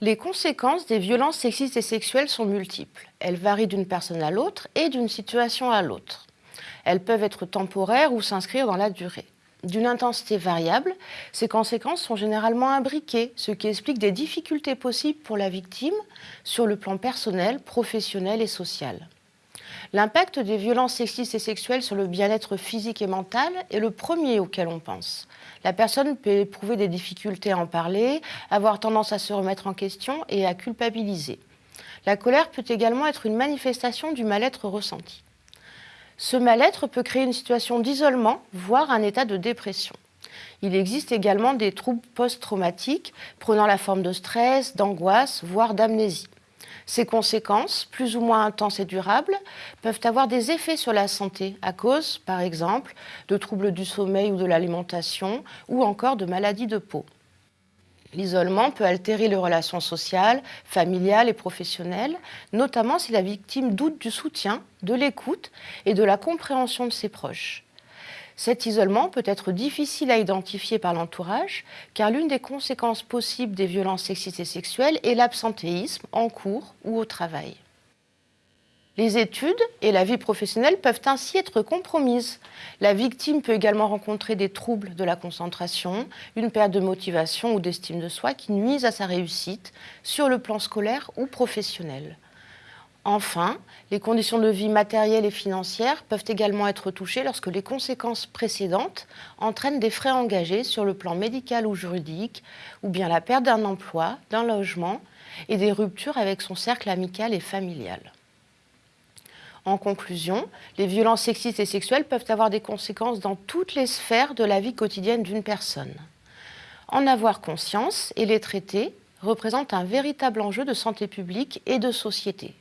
Les conséquences des violences sexistes et sexuelles sont multiples. Elles varient d'une personne à l'autre et d'une situation à l'autre. Elles peuvent être temporaires ou s'inscrire dans la durée. D'une intensité variable, ces conséquences sont généralement imbriquées, ce qui explique des difficultés possibles pour la victime sur le plan personnel, professionnel et social. L'impact des violences sexistes et sexuelles sur le bien-être physique et mental est le premier auquel on pense. La personne peut éprouver des difficultés à en parler, avoir tendance à se remettre en question et à culpabiliser. La colère peut également être une manifestation du mal-être ressenti. Ce mal-être peut créer une situation d'isolement, voire un état de dépression. Il existe également des troubles post-traumatiques prenant la forme de stress, d'angoisse, voire d'amnésie. Ces conséquences, plus ou moins intenses et durables, peuvent avoir des effets sur la santé à cause, par exemple, de troubles du sommeil ou de l'alimentation ou encore de maladies de peau. L'isolement peut altérer les relations sociales, familiales et professionnelles, notamment si la victime doute du soutien, de l'écoute et de la compréhension de ses proches. Cet isolement peut être difficile à identifier par l'entourage, car l'une des conséquences possibles des violences sexistes et sexuelles est l'absentéisme en cours ou au travail. Les études et la vie professionnelle peuvent ainsi être compromises. La victime peut également rencontrer des troubles de la concentration, une perte de motivation ou d'estime de soi qui nuisent à sa réussite sur le plan scolaire ou professionnel. Enfin, les conditions de vie matérielles et financières peuvent également être touchées lorsque les conséquences précédentes entraînent des frais engagés sur le plan médical ou juridique, ou bien la perte d'un emploi, d'un logement et des ruptures avec son cercle amical et familial. En conclusion, les violences sexistes et sexuelles peuvent avoir des conséquences dans toutes les sphères de la vie quotidienne d'une personne. En avoir conscience et les traiter représente un véritable enjeu de santé publique et de société.